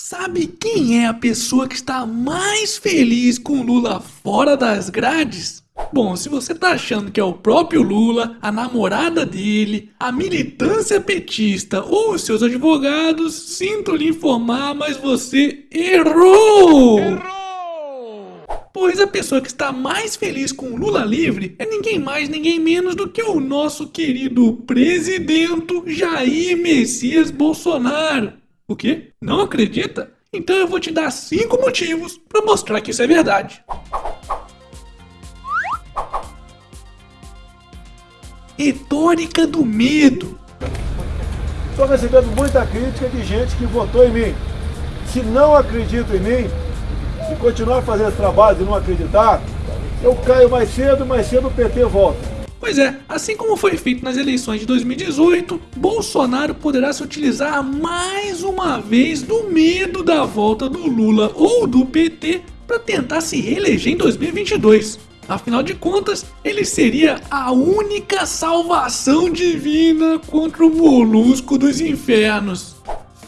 Sabe quem é a pessoa que está mais feliz com Lula fora das grades? Bom, se você tá achando que é o próprio Lula, a namorada dele, a militância petista ou os seus advogados, sinto lhe informar, mas você errou! Errou! Pois a pessoa que está mais feliz com Lula livre é ninguém mais, ninguém menos do que o nosso querido presidente Jair Messias Bolsonaro. O quê? Não acredita? Então eu vou te dar cinco motivos para mostrar que isso é verdade. Retórica do medo. Estou recebendo muita crítica de gente que votou em mim. Se não acredito em mim, se continuar fazendo esse trabalho e não acreditar, eu caio mais cedo, mais cedo o PT volta. Pois é, assim como foi feito nas eleições de 2018, Bolsonaro poderá se utilizar mais uma vez do medo da volta do Lula ou do PT para tentar se reeleger em 2022. Afinal de contas, ele seria a única salvação divina contra o molusco dos infernos.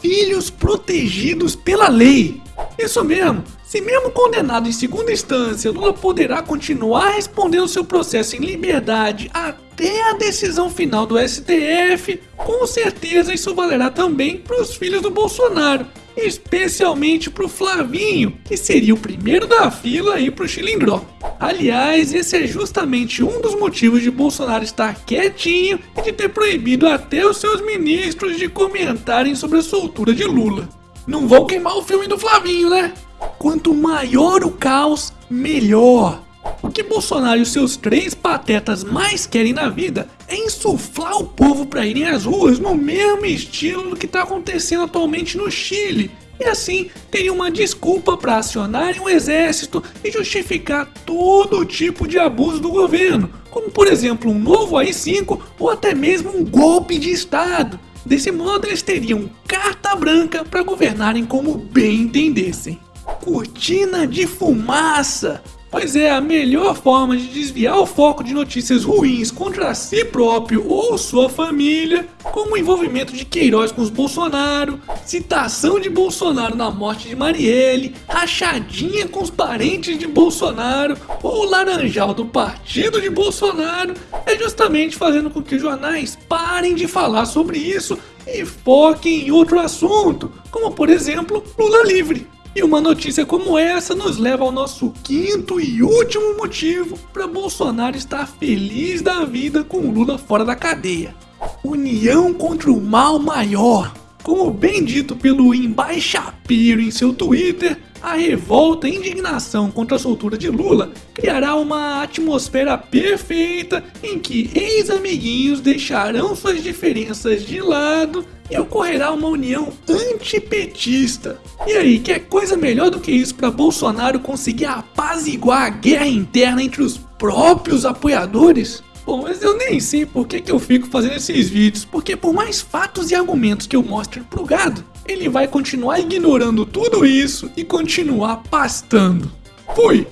Filhos protegidos pela lei. Isso mesmo, se mesmo condenado em segunda instância, Lula poderá continuar respondendo seu processo em liberdade até a decisão final do STF, com certeza isso valerá também para os filhos do Bolsonaro, especialmente para o Flavinho, que seria o primeiro da fila aí para o Chilindró. Aliás, esse é justamente um dos motivos de Bolsonaro estar quietinho e de ter proibido até os seus ministros de comentarem sobre a soltura de Lula. Não vão queimar o filme do Flavinho, né? Quanto maior o caos, melhor. O que Bolsonaro e os seus três patetas mais querem na vida é insuflar o povo para irem às ruas no mesmo estilo do que está acontecendo atualmente no Chile. E assim teriam uma desculpa para acionarem o exército e justificar todo tipo de abuso do governo, como por exemplo um novo AI-5 ou até mesmo um golpe de Estado. Desse modo eles teriam carta branca para governarem como bem entendessem. Cortina de fumaça! Pois é, a melhor forma de desviar o foco de notícias ruins contra si próprio ou sua família, como o envolvimento de Queiroz com os Bolsonaro, citação de Bolsonaro na morte de Marielle, rachadinha com os parentes de Bolsonaro ou laranjal do partido de Bolsonaro, é justamente fazendo com que os jornais parem de falar sobre isso e foquem em outro assunto, como por exemplo Lula livre. E uma notícia como essa nos leva ao nosso quinto e último motivo para Bolsonaro estar feliz da vida com Lula fora da cadeia. União contra o mal maior. Como bem dito pelo Embaixapiro em seu Twitter, a revolta e indignação contra a soltura de Lula criará uma atmosfera perfeita em que ex-amiguinhos deixarão suas diferenças de lado e ocorrerá uma união antipetista. E aí, quer coisa melhor do que isso para Bolsonaro conseguir apaziguar a guerra interna entre os próprios apoiadores? Bom, mas eu nem sei por que, que eu fico fazendo esses vídeos, porque por mais fatos e argumentos que eu mostre pro gado, ele vai continuar ignorando tudo isso e continuar pastando. Fui!